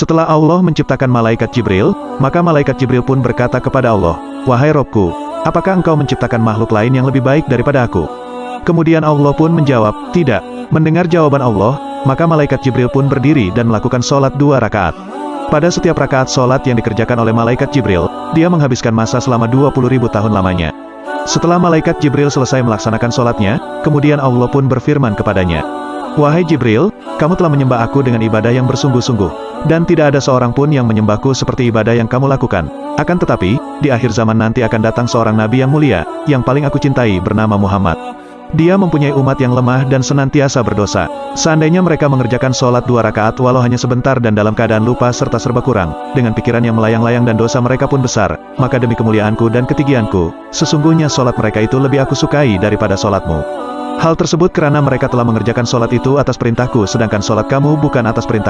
Setelah Allah menciptakan malaikat Jibril, maka malaikat Jibril pun berkata kepada Allah, Wahai Robku, apakah engkau menciptakan makhluk lain yang lebih baik daripada aku? Kemudian Allah pun menjawab, tidak. Mendengar jawaban Allah, maka malaikat Jibril pun berdiri dan melakukan sholat dua rakaat. Pada setiap rakaat sholat yang dikerjakan oleh malaikat Jibril, dia menghabiskan masa selama 20 ribu tahun lamanya. Setelah malaikat Jibril selesai melaksanakan sholatnya, kemudian Allah pun berfirman kepadanya, Wahai Jibril, kamu telah menyembah aku dengan ibadah yang bersungguh-sungguh, dan tidak ada seorang pun yang menyembahku seperti ibadah yang kamu lakukan. Akan tetapi, di akhir zaman nanti akan datang seorang nabi yang mulia, yang paling aku cintai bernama Muhammad. Dia mempunyai umat yang lemah dan senantiasa berdosa. Seandainya mereka mengerjakan sholat dua rakaat walau hanya sebentar dan dalam keadaan lupa serta serba kurang, dengan pikiran yang melayang-layang dan dosa mereka pun besar, maka demi kemuliaanku dan ketinggianku, sesungguhnya sholat mereka itu lebih aku sukai daripada sholatmu. Hal tersebut karena mereka telah mengerjakan sholat itu atas perintahku sedangkan sholat kamu bukan atas perintah